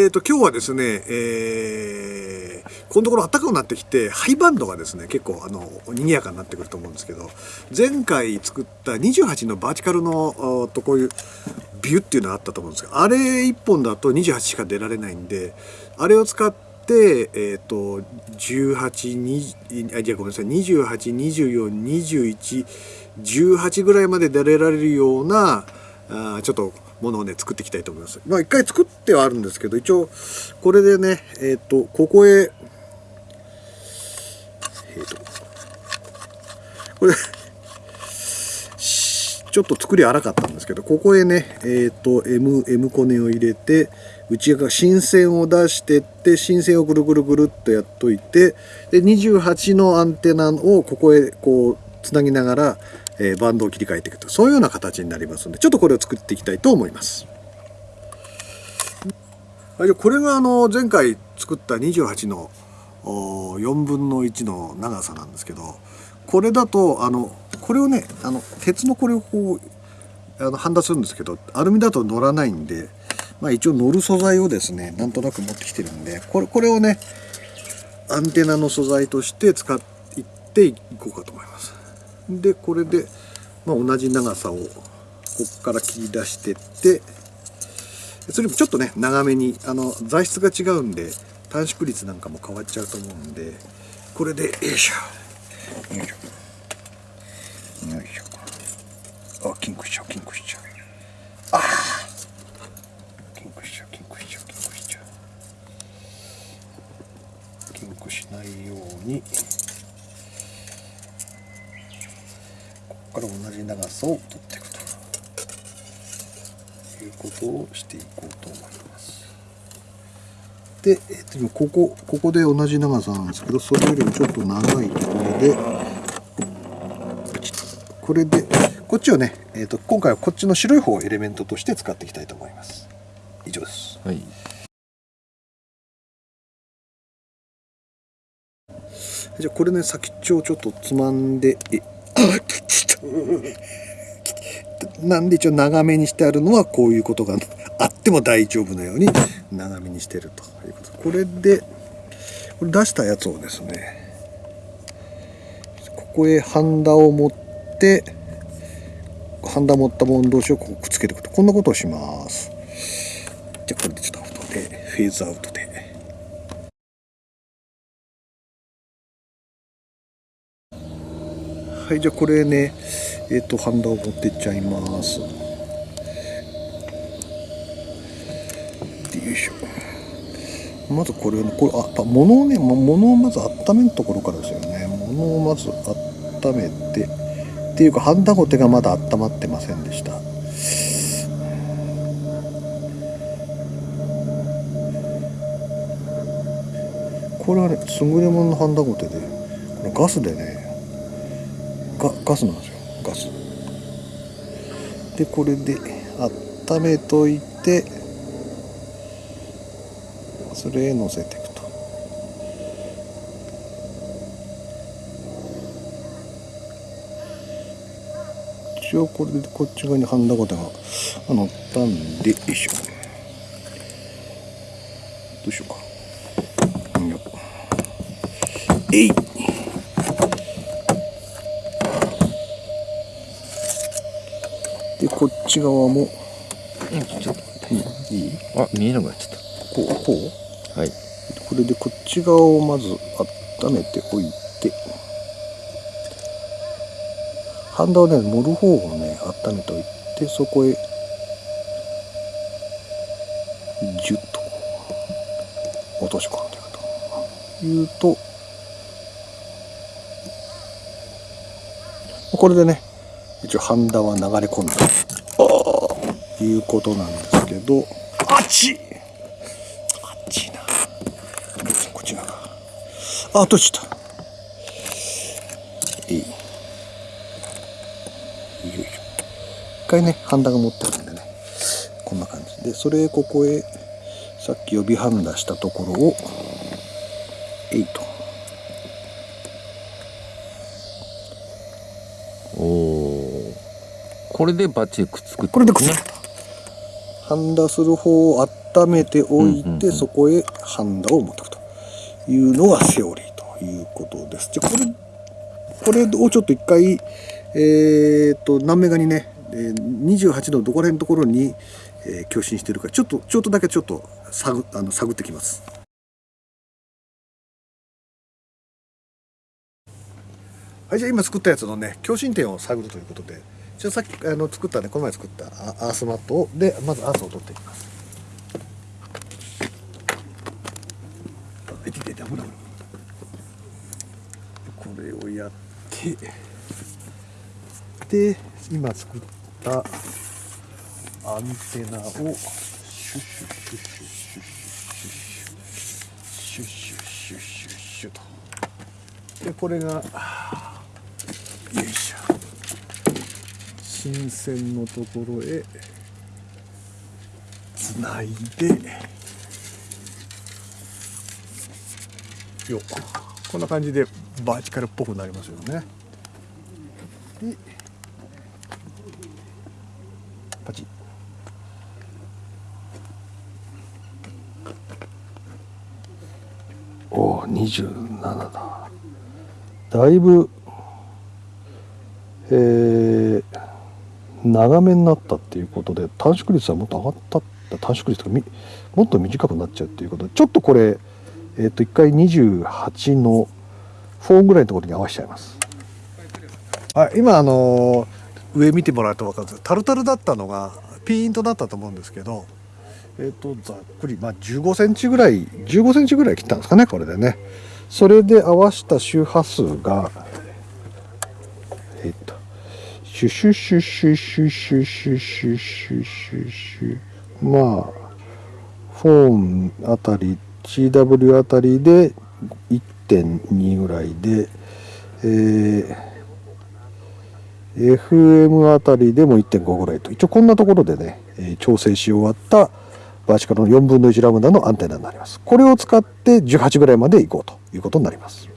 えーと、今日はですね、えー、このところ暖かくなってきて、ハイバンドがですね、結構、あの、賑やかになってくると思うんですけど、前回作った28のバーティカルの、とこういうビューっていうのがあったと思うんですが、あれ1本だと28しか出られないんで、あれを使って、えっ、ー、と、18、2、あ、じゃごめんなさい、28、24、21、18ぐらいまで出られるような、あちょっと、ものをね作っていきたいと思います。まあ一回作ってはあるんですけど一応これでねえっ、ー、とここへえっ、ー、とこれちょっと作り荒かったんですけどここへねえっ、ー、と M, M コネを入れて内側新線を出してって新線をぐるぐるぐるっとやっといてで28のアンテナをここへこうつなぎながらえ、バンドを切り替えていくとそういうような形になりますのでちょっとこれを作っていきたいと思います。これがあの前回作った28の4分の1の長さなんですけどこれだとあのこれをねあの鉄のこれをこうあのハンダするんですけどアルミだと乗らないんで、まあ、一応乗る素材をですねなんとなく持ってきてるんでこれこれをねアンテナの素材として使っていこうかと思います。でこれで、まあ、同じ長さをここから切り出してってそれもちょっとね長めにあの材質が違うんで短縮率なんかも変わっちゃうと思うんでこれでよいしょ。よいしょ。よいしょ。あキンクしちゃうキンクしちゃう。あキンクしちゃうキンクしちゃうキンクしちゃう。キンクしないように。から同じ長さを取っていくということをしていこうと思います。で、えー、とここここで同じ長さなんですけどそれよりもちょっと長いところでこれでこっちをね、えーと、今回はこっちの白い方をエレメントとして使っていきたいと思います。以上です、はい。じゃあこれね先っちょをちょっとつまんでえなんで一応長めにしてあるのはこういうことがあっても大丈夫なように長めにしてるということ。これでこれ出したやつをですねここへハンダを持ってハンダ持ったもの同士をこうくっつけていくと。こんなことをします。じゃあこれでちょっとアウトでフェーズアウトで。はいじゃあこれねえっ、ー、とハンダを持ってっちゃいます。よいしょ。まずこれこれあっ物をね物をまず温めるところからですよね。物をまず温めてっていうかハンダゴテがまだ温まってませんでした。これはね優れもののハンダゴテでこのガスでねガガスなんですよ。ガス。でこれで温めといてそれへ乗せていくと。一応これでこっち側にハンダゴテが乗ったんでよいしょ。どうしようか。えいこっち側も、うん、ちょっと待って。いいあ見えなくなっちゃった。こうこう？はい。これでこっち側をまず温めておいて。ハンダをね盛る方をね温めておいてそこへジュッと落とし込んでいくと。いうとこれでね一応ハンダは流れ込んだ。ということなんですけど。あっち。あっちな。こっち側あ閉じた。いい。よいしょ。一回ねハンダが持ってるんでね。こんな感じ。でそれここへさっき予備ハンダしたところをこれでバッチリくっつく、ね、これでくっつくハンダする方を温めておいて、うんうんうんそこへハンダを持っていくというのがセオリーということです。じゃあこれこれをちょっと一回えー、と何メガにね、えー28のどこら辺のところに、えー、共振してるかちょっとちょっとだけちょっと探あの探ってきます。はい、じゃあ今作ったやつのね共振点を探るということでじゃさっきあの作ったね。この前作ったアースマットを。でまずアースを取っていきます。これをやって。で今作ったアンテナをシュシュシュシュッシュッシュッシュッシュッシュッシュッシュッシュッシュッシュッシュッとでこれがよいしょ新鮮のところへつないで。よこんな感じでバーチカルっぽくなりますよね。でパチッ。おお27だ。だいぶえー、長めになったっていうことで短縮率はもっと上がった短縮率とかみもっと短くなっちゃうっていうこと。でちょっとこれえっ、と1回28の4ぐらいのところに合わせちゃいます。はい今あのー上見てもらうと分かるんです。けどタルタルだったのがピーンとなったと思うんですけどえっ、とざっくりまあ15センチぐらい15センチぐらい切ったんですかねこれでね。それで合わせた周波数が、シュシュシュシュシュシュシュシュシュシュシュまあフォーンあたり CW あたりで1.2ぐらいで、えー FM あたりでも1.5ぐらいと一応こんなところでね、調整し終わったバーチカルの4分の1ラムダのアンテナになりますこれを使って18ぐらいまでいこうということになります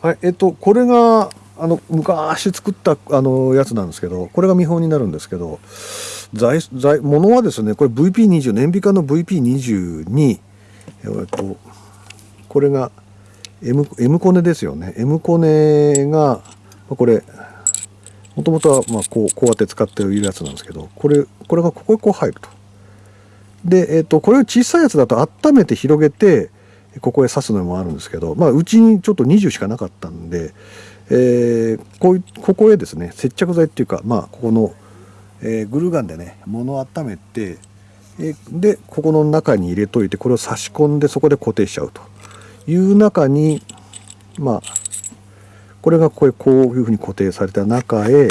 はいえっとこれがあの昔作ったあのやつなんですけどこれが見本になるんですけど材材物はですねこれ VP20 燃費化の VP20 にえっとこれが M, M コネですよね M コネがこれもともとはまあこうこうやって使っているやつなんですけどこれこれがここへこう入ると。で、えっとこれを小さいやつだと温めて広げてここへ刺すのもあるんですけど、まあ、うちにちょっと20しかなかったんで、えーこういここへですね接着剤っていうか、まあ、ここの、えーグルーガンでね物を温めて、えーでここの中に入れといてこれを差し込んでそこで固定しちゃうと。いう中にまあこれがこれこういうふうに固定された中へ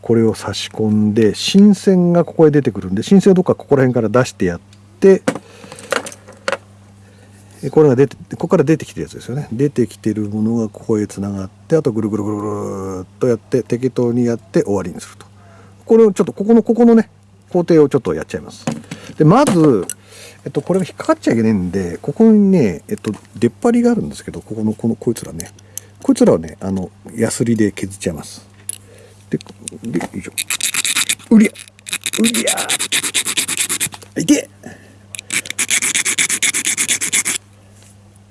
これを差し込んで新線がここへ出てくるんで新線をどっかここら辺から出してやってこれが出てここから出てきてるやつですよね。出てきてるものがここへつながってあとぐるぐるぐるぐるっとやって適当にやって終わりにすると。これをちょっとここのここのね工程をちょっとやっちゃいます。でまずえっとこれが引っかかっちゃいけないんでここにねえっと出っ張りがあるんですけどここのこのこいつらね。こいつらをねあのヤスリで削っちゃいます。ででよいしょ。うりゃうりゃ。いけ！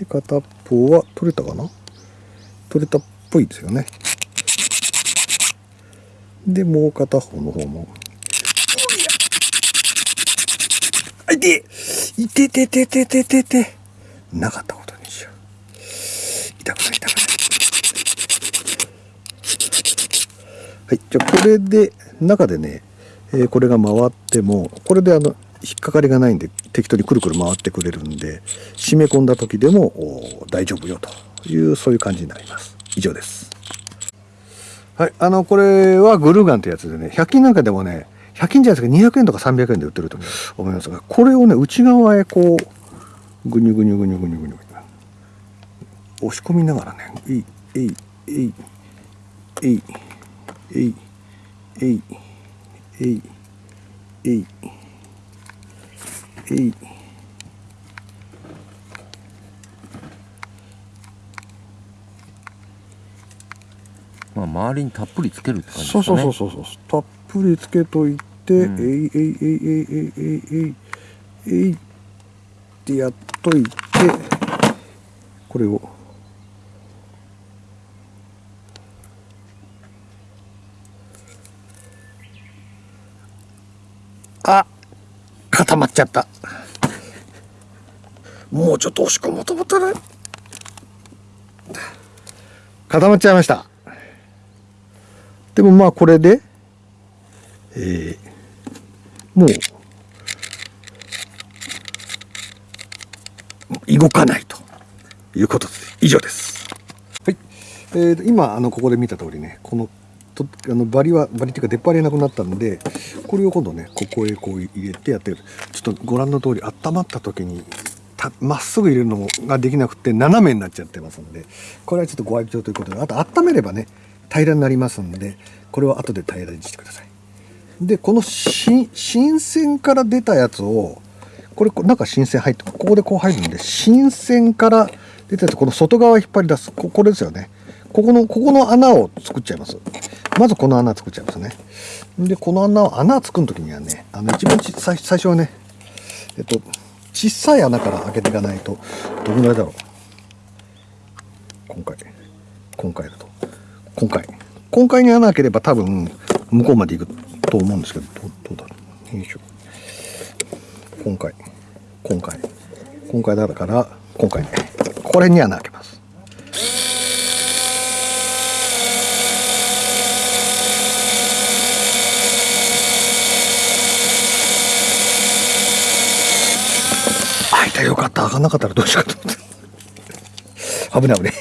で片っぽは取れたかな？取れたっぽいですよね。でもう片方の方も。あい！てい！てててててててなかったことにしよう痛くない！痛くない！はい！じゃあこれで中でね、えーこれが回ってもこれであの引っかかりがないんで適当にくるくる回ってくれるんで締め込んだ時でもお大丈夫よというそういう感じになります。以上です。はいあのこれはグルーガンってやつでね100均なんかでもね100均じゃないですか200円とか300円で売ってると思いますがこれをね内側へこうぐにゅぐにゅぐにゅぐにゅぐにゅ押し込みながらねえいえいえいえいえいえいえいえいえいあまあ周りにたっぷりつけるって感じですね。そうそうそうそうたっぷりつけといて、うん。えいえいえいえいえいえいえいってやっといてこれをあ固まっちゃったもうちょっと押し込もうと思ったら固まっちゃいました。でもまあこれで、えーもう動かないということで以上です。はい、えーと今あのここで見た通りねこのとあのバリはバリっていうか出っ張りなくなったんでこれを今度ねここへこう入れてやってる。ちょっとご覧の通り温まった時にたまっすぐ入れるのができなくて斜めになっちゃってますのでこれはちょっとご愛嬌ということであと温めればね平らになりますんでこれを後で平らにしてください。でこの新鮮から出たやつをこれ中新鮮入ってここでこう入るんで新鮮から出たやつこの外側引っ張り出すここれですよね。ここのここの穴を作っちゃいます。まずこの穴作っちゃいますね。でこの穴を穴作る時にはねあの一番最初はねえっと小さい穴から開けていかないとどのぐらいだろう？今回。今回だと。今回。今回に穴開ければ多分向こうまで行くと思うんですけどどうだろう？よいしょ。今回。今回。今回だから今回ね。これに穴開けます開いたよかなかったらどうしようかと思って。危ない危ない。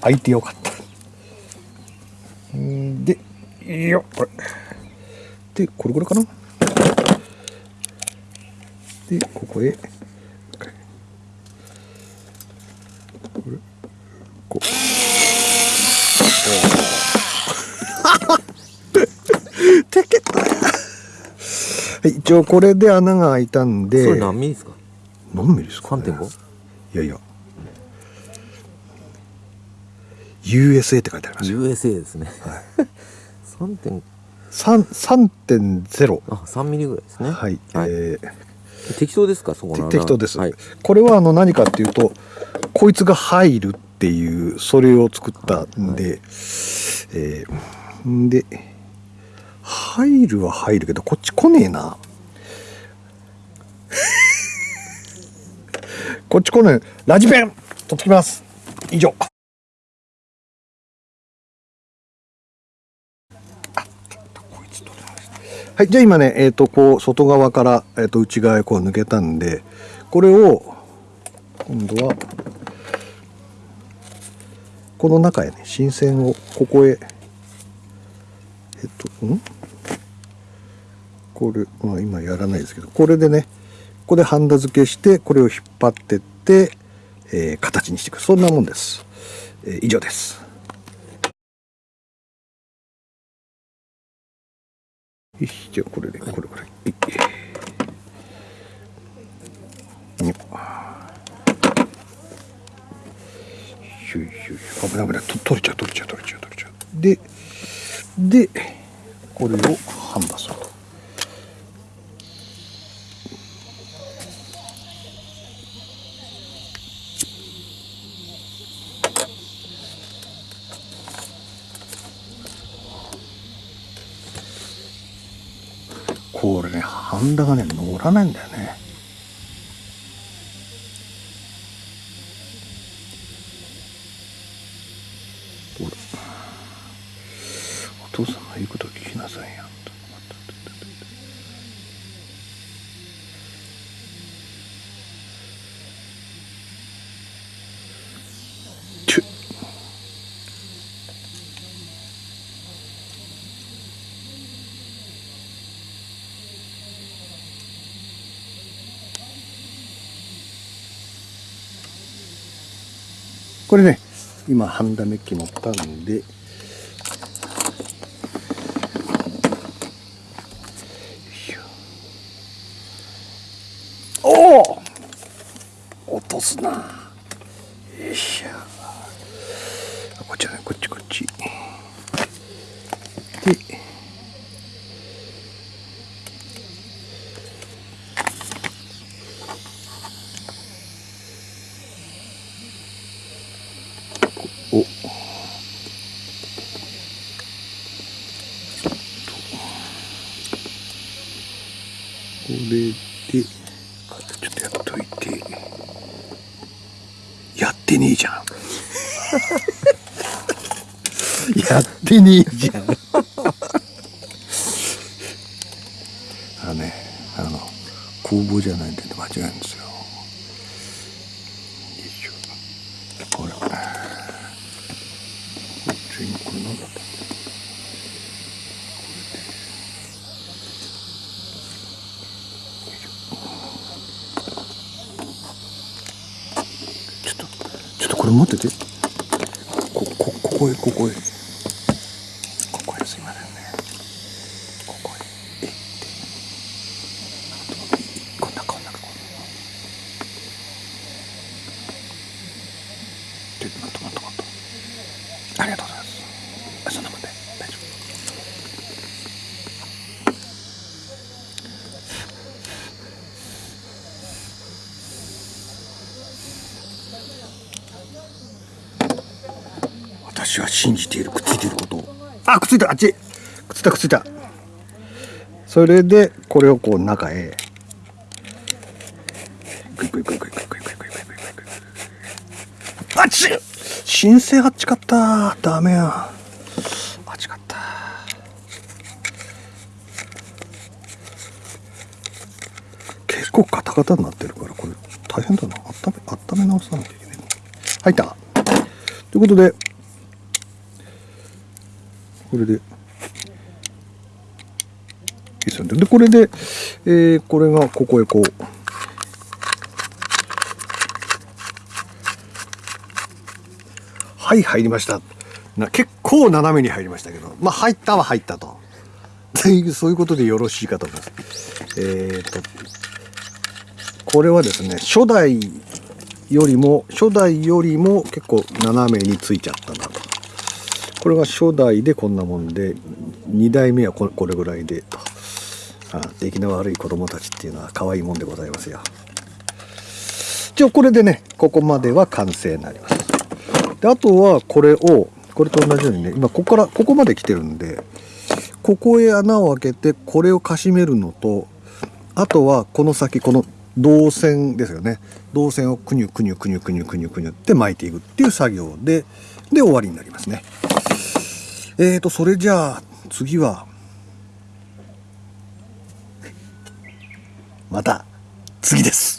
開いてよかった。んでいいよこれでこれぐらいかな。でここへ。これ。こう。はい一応これで穴が開いたんで。それ何ミリですか？何ミリですか、ね、3.5いやいや。USA って書いてありますよ。USA ですね、3点。3 3.0あ3ミリぐらいですね。はい、はい。え適当ですか？そこの適当です、はい、これはあの何かっていうとこいつが入るっていうそれを作ったんで、えーんで入るは入るけどこっち来ねえなこっち来ねラジペン。取ってきます。以上。はい、じゃあ今ね、えっ、と、こう、外側から、えっ、と、内側へこう抜けたんで、これを、今度は、この中へね、新鮮を、ここへ、えっ、と、ん？これ、まあ今やらないですけど、これでね、ここでハンダ付けして、これを引っ張ってって、えー形にしていく。そんなもんです。えー以上です。よしじゃあこれで、これこれ。いよっしょいしょい危ない危ない取れちゃう取れちゃう取れちゃう取れちゃうででこれをハンダするとこれねハンダがね乗らないんだよねどうだお父さんの言うことを聞きなさいよちゅこれね今ハンダメッキ持ったんで。おお落とすな。よいしょ。こっちだね。こっちこっちおこれでちょっとやっといてやってねえじゃんやってねえじゃんあのねあの工房じゃないんで間違いないんですよ。よいしょ。ほら。こっち今これ何だったちょっとちょっとこれ持ってて。ここここへここへここへすいませんねここへえってこんなこんなこんなちょっと待って待って待ってありがとうございますそんなもんで大丈夫私は信じているくっついていることをあくっついたあっち。くっついたくっついた。それでこれをこう中へ。申請あっちかった。ダメや。あっちかった。結構カタカタになってるからこれ大変だな。温め温め直さなきゃいけない入った。ということでこれで。いいですよね。でこれで、えーこれがここへこうはい入りました。な結構斜めに入りましたけど。まあ入ったは入ったと。そういうことでよろしいかと思います。えー、とこれはですね初代よりも初代よりも結構斜めについちゃったなと。これが初代でこんなもんで2代目はこれこれぐらいでと。あ出来の悪い子供たちっていうのは可愛いもんでございますよ。一応これでねここまでは完成になります。であとはこれをこれと同じようにね今ここからここまで来てるんでここへ穴を開けてこれをかしめるのとあとはこの先この導線ですよね。導線をくにゅくにゅくにゅくにゅくにゅくにゅって巻いていくっていう作業でで終わりになりますね。えーとそれじゃあ次はまた次です。